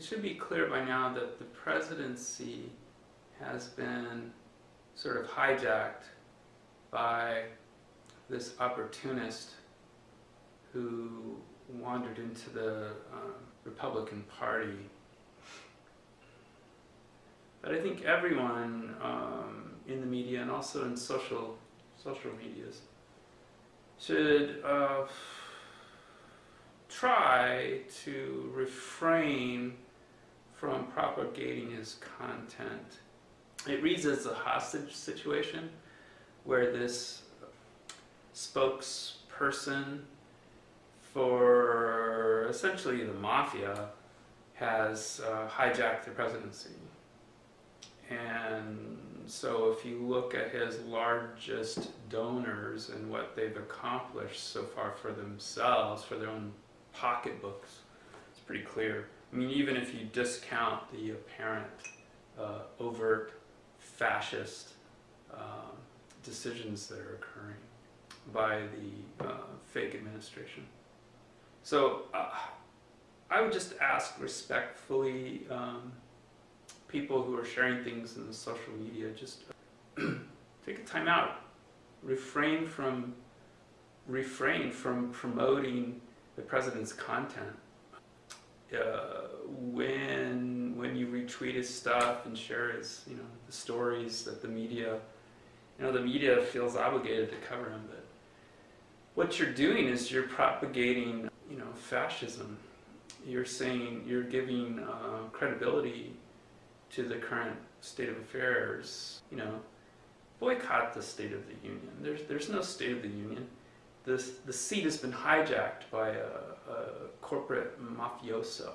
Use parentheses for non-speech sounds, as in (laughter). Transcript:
it should be clear by now that the presidency has been sort of hijacked by this opportunist who wandered into the um, Republican Party. But I think everyone um, in the media and also in social social medias should uh, try to refrain propagating his content. It reads as a hostage situation where this spokesperson for essentially the mafia has uh, hijacked the presidency. And so if you look at his largest donors and what they've accomplished so far for themselves, for their own pocketbooks, it's pretty clear. I mean, even if you discount the apparent uh, overt fascist um, decisions that are occurring by the uh, fake administration. So uh, I would just ask respectfully um, people who are sharing things in the social media, just (clears throat) take a time out. Refrain from refrain from promoting the president's content. Uh, when when you retweet his stuff and share his you know the stories that the media you know the media feels obligated to cover him but what you're doing is you're propagating you know fascism. You're saying you're giving uh, credibility to the current state of affairs you know. Boycott the state of the union. There's there's no state of the union this the seat has been hijacked by a, a corporate mafioso